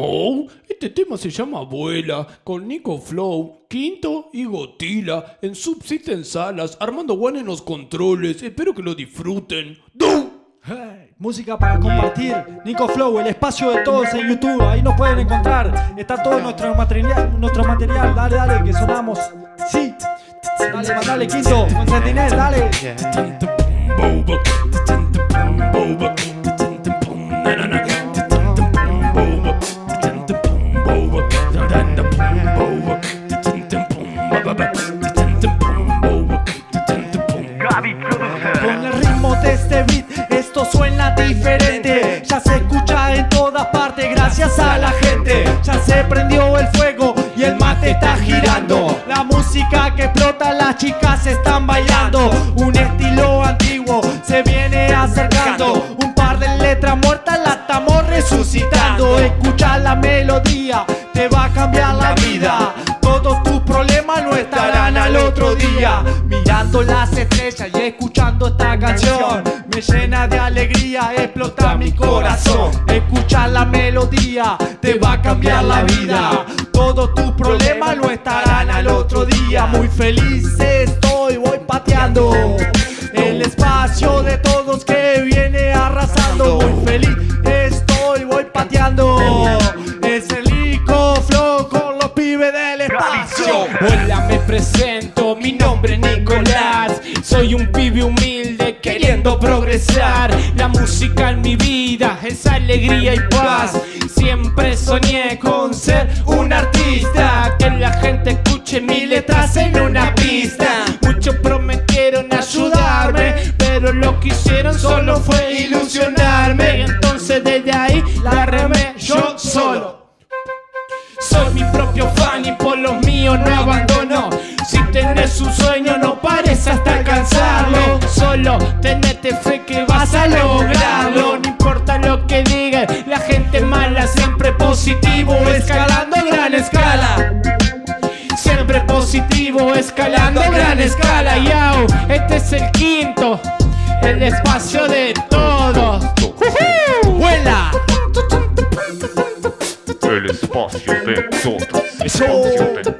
Oh, este tema se llama Abuela, con Nico Flow, Quinto y Gotila, en Subsisten Salas, Armando One en los controles, espero que lo disfruten. ¡Du! Hey, música para compartir, Nico Flow, el espacio de todos en YouTube, ahí nos pueden encontrar, está todo nuestro material, nuestro material, dale, dale, que sonamos, sí, dale, mandale Quinto, con Sentinel, dale. Este beat esto suena diferente. Ya se escucha en todas partes gracias a la gente. Ya se prendió el fuego y el mate está girando. La música que explota, las chicas están bailando. Un estilo antiguo se viene acercando. Un par de letras muertas la estamos resucitando. Escucha la melodía, te va a cambiar la vida día Mirando las estrellas y escuchando esta canción. Me llena de alegría, explota mi corazón. Escucha la melodía, te va a cambiar la vida. Todos tus problemas no estarán al otro día. Muy feliz estoy, voy pateando El espacio de todos que viene arrasando. Muy feliz estoy, voy pateando Es el Ico Flow con los pibes del espacio. Hola, me presento, Soy un pibe humilde queriendo progresar. La música en mi vida es alegría y paz. Siempre soñé con ser un artista. Que la gente escuche mis letras en una pista. Muchos prometieron ayudarme Pero lo que hicieron solo fue ilusionarme. Entonces desde ahí la remé yo solo. Soy mi propio fan y por los míos no abandono. Si tenés un sueño no positivo, escalando a gran escala Yao, este es el quinto El espacio de todos ¡Vuela! El espacio de todos. El espacio de todos.